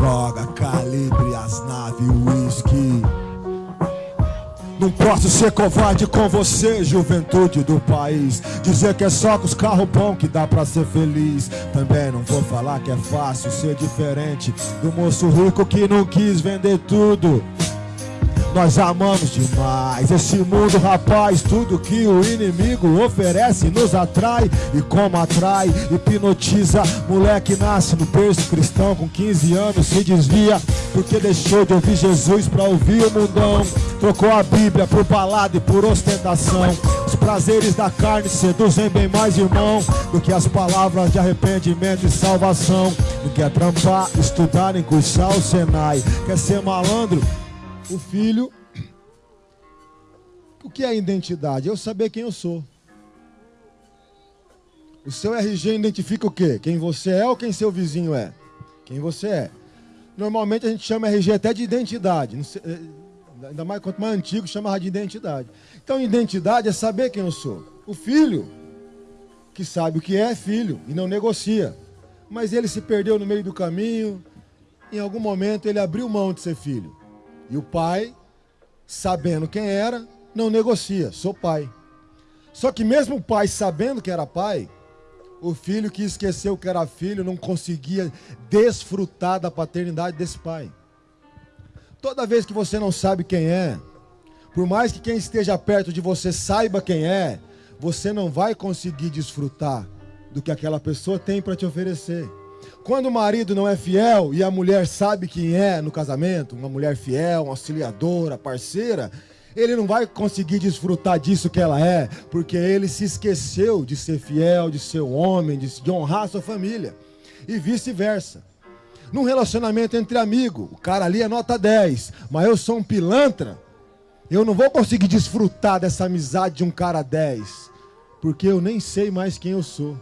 droga, calibre, as naves, whisky. Não posso ser covarde com você, juventude do país. Dizer que é só com os carros bons que dá pra ser feliz. Também não vou falar que é fácil ser diferente do moço rico que não quis vender tudo. Nós amamos demais esse mundo, rapaz. Tudo que o inimigo oferece nos atrai. E como atrai, hipnotiza. Moleque nasce no berço cristão com 15 anos, se desvia. Porque deixou de ouvir Jesus pra ouvir o mundão. Trocou a Bíblia por balada e por ostentação. Os prazeres da carne seduzem bem mais, irmão, do que as palavras de arrependimento e salvação. Não quer trampar, estudar, nem cursar o Senai. Quer ser malandro? O filho. O que é identidade? Eu saber quem eu sou. O seu RG identifica o quê? Quem você é ou quem seu vizinho é? Quem você é. Normalmente a gente chama RG até de identidade. Eh, ainda mais quanto mais antigo, chama de identidade. Então, identidade é saber quem eu sou. O filho, que sabe o que é filho e não negocia. Mas ele se perdeu no meio do caminho. Em algum momento ele abriu mão de ser filho. E o pai, sabendo quem era, não negocia, sou pai. Só que mesmo o pai sabendo que era pai, o filho que esqueceu que era filho não conseguia desfrutar da paternidade desse pai. Toda vez que você não sabe quem é, por mais que quem esteja perto de você saiba quem é, você não vai conseguir desfrutar do que aquela pessoa tem para te oferecer. Quando o marido não é fiel e a mulher sabe quem é no casamento, uma mulher fiel, uma auxiliadora, parceira, ele não vai conseguir desfrutar disso que ela é, porque ele se esqueceu de ser fiel, de ser um homem, de, honrar a sua família. E vice-versa. Num relacionamento entre amigos, o cara ali é nota 10, mas eu sou um pilantra, eu não vou conseguir desfrutar dessa amizade de um cara 10, porque eu nem sei mais quem eu sou.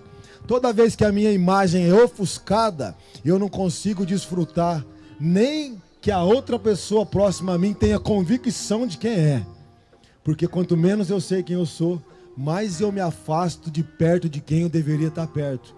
Toda vez que a minha imagem é ofuscada, eu não consigo desfrutar nem que a outra pessoa próxima a mim tenha convicção de quem é. Porque quanto menos eu sei quem eu sou, mais eu me afasto de perto de quem eu deveria estar perto.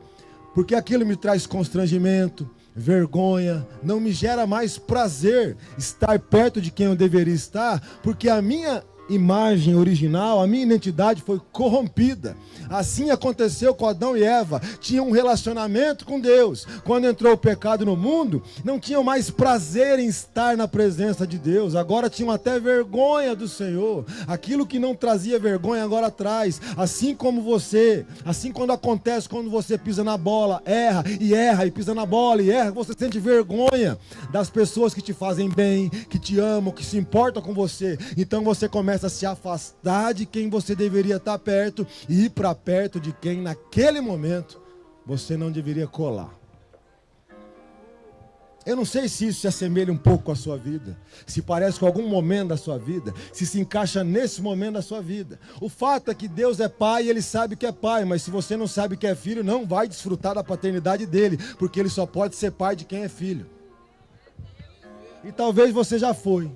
Porque aquilo me traz constrangimento, vergonha, não me gera mais prazer estar perto de quem eu deveria estar, porque a minha imagem original, a minha identidade foi corrompida. Assim aconteceu com Adão e Eva. Tinham um relacionamento com Deus. Quando entrou o pecado no mundo, não tinham mais prazer em estar na presença de Deus. Agora tinham até vergonha do Senhor. Aquilo que não trazia vergonha agora traz. Assim como você, assim quando acontece quando você pisa na bola, erra e erra e pisa na bola e erra, você sente vergonha das pessoas que te fazem bem, que te amam, que se importam com você. Então você começa a se afastar de quem você deveria estar perto e ir para perto de quem naquele momento você não deveria colar. Eu não sei se isso se assemelha um pouco com a sua vida, se parece com algum momento da sua vida, se se encaixa nesse momento da sua vida. O fato é que Deus é pai e ele sabe que é pai, mas se você não sabe que é filho, não vai desfrutar da paternidade dele, porque ele só pode ser pai de quem é filho. E talvez você já foi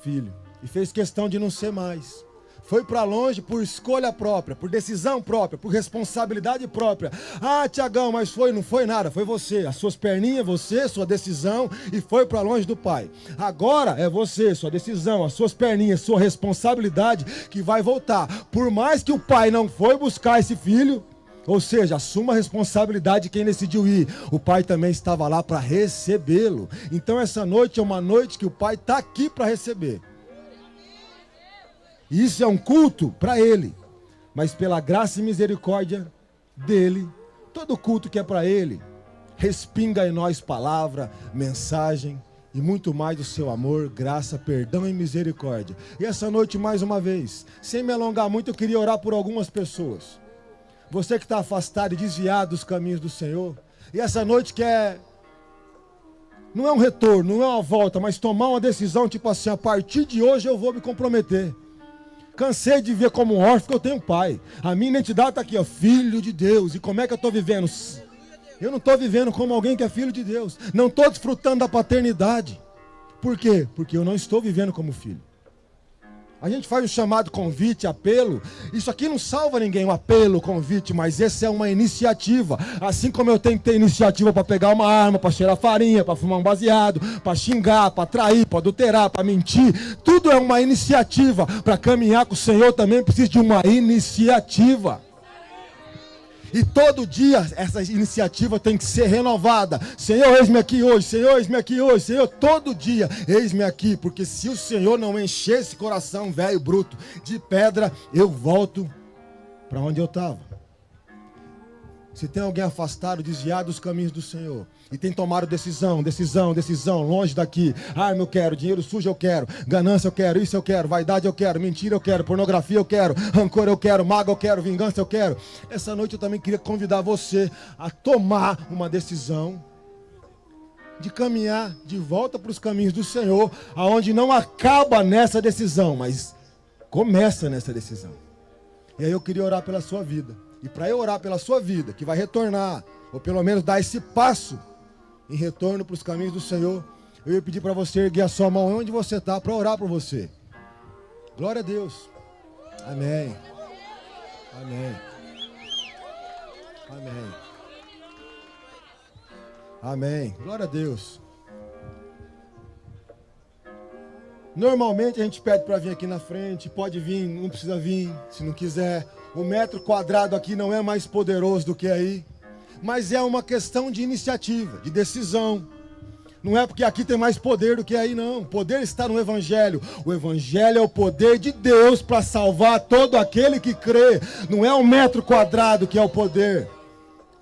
filho e fez questão de não ser mais foi para longe por escolha própria, por decisão própria, por responsabilidade própria. Ah, Tiagão, mas foi, não foi nada, foi você, as suas perninhas, você, sua decisão e foi para longe do pai. Agora é você, sua decisão, as suas perninhas, sua responsabilidade que vai voltar. Por mais que o pai não foi buscar esse filho, ou seja, assuma a responsabilidade de quem decidiu ir. O pai também estava lá para recebê-lo. Então essa noite é uma noite que o pai está aqui para receber. Isso é um culto para ele. Mas pela graça e misericórdia dele, todo culto que é para ele, respinga em nós palavra, mensagem e muito mais do seu amor, graça, perdão e misericórdia. E essa noite, mais uma vez, sem me alongar muito, eu queria orar por algumas pessoas. Você que está afastado e desviado dos caminhos do Senhor, e essa noite quer não é um retorno, não é uma volta, mas tomar uma decisão, tipo assim, a partir de hoje eu vou me comprometer. Cansei de ver como um órfão que eu tenho um pai. A minha identidade está aqui, ó, filho de Deus. E como é que eu estou vivendo? Eu não estou vivendo como alguém que é filho de Deus. Não estou desfrutando da paternidade. Por quê? Porque eu não estou vivendo como filho. A gente faz um chamado convite, apelo. Isso aqui não salva ninguém, o apelo, convite, mas essa é uma iniciativa. Assim como eu tenho que ter iniciativa para pegar uma arma, para cheirar farinha, para fumar um baseado, para xingar, para trair, para adulterar, para mentir. Tudo é uma iniciativa. Para caminhar com o Senhor também precisa de uma iniciativa. E todo dia essa iniciativa tem que ser renovada. Senhor, eis-me aqui hoje. Senhor, eis-me aqui hoje. Senhor, todo dia, eis-me aqui. Porque se o Senhor não encher esse coração velho, bruto, de pedra, eu volto para onde eu estava. Se tem alguém afastado, desviado dos caminhos do Senhor, e tem tomado decisão, decisão, decisão, longe daqui. Arma eu quero, dinheiro sujo eu quero, ganância eu quero, isso eu quero, vaidade eu quero, mentira eu quero, pornografia eu quero, rancor eu quero, mago eu quero, vingança eu quero. Essa noite eu também queria convidar você a tomar uma decisão de caminhar de volta para os caminhos do Senhor, aonde não acaba nessa decisão, mas começa nessa decisão. E aí eu queria orar pela sua vida. E para eu orar pela sua vida, que vai retornar, ou pelo menos dar esse passo em retorno para os caminhos do Senhor, eu ia pedir para você erguer a sua mão onde você está para orar por você. Glória a Deus. Amém. Amém. Amém. Amém. Glória a Deus. Normalmente a gente pede para vir aqui na frente, pode vir, não precisa vir, se não quiser. O metro quadrado aqui não é mais poderoso do que aí, mas é uma questão de iniciativa, de decisão. Não é porque aqui tem mais poder do que aí, não. O poder está no Evangelho. O Evangelho é o poder de Deus para salvar todo aquele que crê. Não é o metro quadrado que é o poder.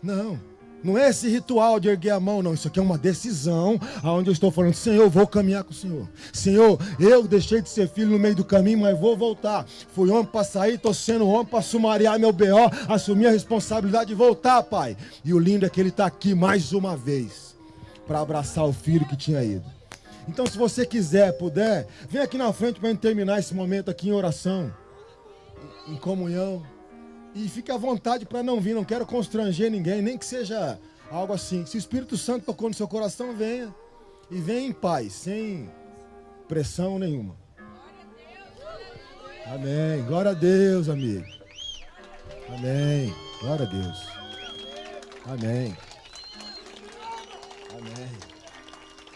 Não. Não é esse ritual de erguer a mão, não. Isso aqui é uma decisão aonde eu estou falando, Senhor, eu vou caminhar com o Senhor. Senhor, eu deixei de ser filho no meio do caminho, mas vou voltar. Fui homem para sair, estou sendo homem para sumariar meu BO, assumir a responsabilidade de voltar, Pai. E o lindo é que Ele está aqui mais uma vez para abraçar o filho que tinha ido. Então, se você quiser, puder, vem aqui na frente para terminar esse momento aqui em oração, em comunhão. E fique à vontade para não vir, não quero constranger ninguém, nem que seja algo assim. Se o Espírito Santo tocou no seu coração, venha. E venha em paz, sem pressão nenhuma. Amém. Glória a Deus, amigo. Amém. Glória a Deus. Amém. Amém.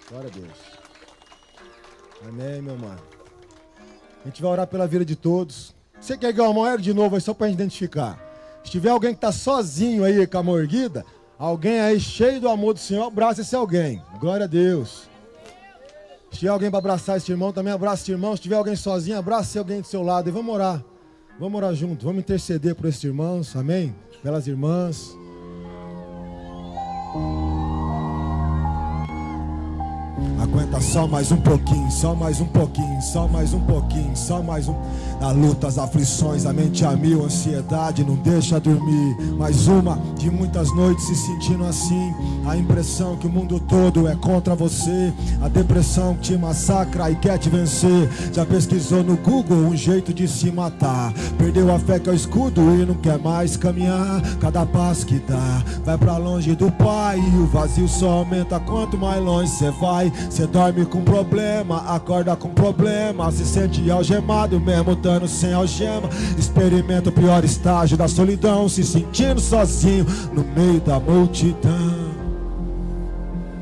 Glória a Deus. Amém, meu mano. A gente vai orar pela vida de todos. Você quer ganhar uma moeda de novo aí só para gente identificar? Se tiver alguém que está sozinho aí com a mão erguida, alguém aí cheio do amor do Senhor, abraça esse alguém. Glória a Deus. Se tiver alguém para abraçar esse irmão, também abraça esse irmão. Se tiver alguém sozinho, abraça alguém do seu lado e vamos orar. Vamos orar junto, vamos interceder por esses irmãos, amém? Pelas irmãs. Aguenta só mais um pouquinho, só mais um pouquinho, só mais um pouquinho, só mais um. Na luta, as aflições, a mente a mil, ansiedade não deixa dormir. Mais uma de muitas noites se sentindo assim. A impressão que o mundo todo é contra você. A depressão que te massacra e quer te vencer. Já pesquisou no Google um jeito de se matar. Perdeu a fé que é o escudo e não quer mais caminhar. Cada passo que dá, vai para longe do Pai. E o vazio só aumenta quanto mais longe você vai. Você dorme com problema, acorda com problema. Se sente algemado mesmo estando sem algema. Experimenta o pior estágio da solidão, se sentindo sozinho no meio da multidão.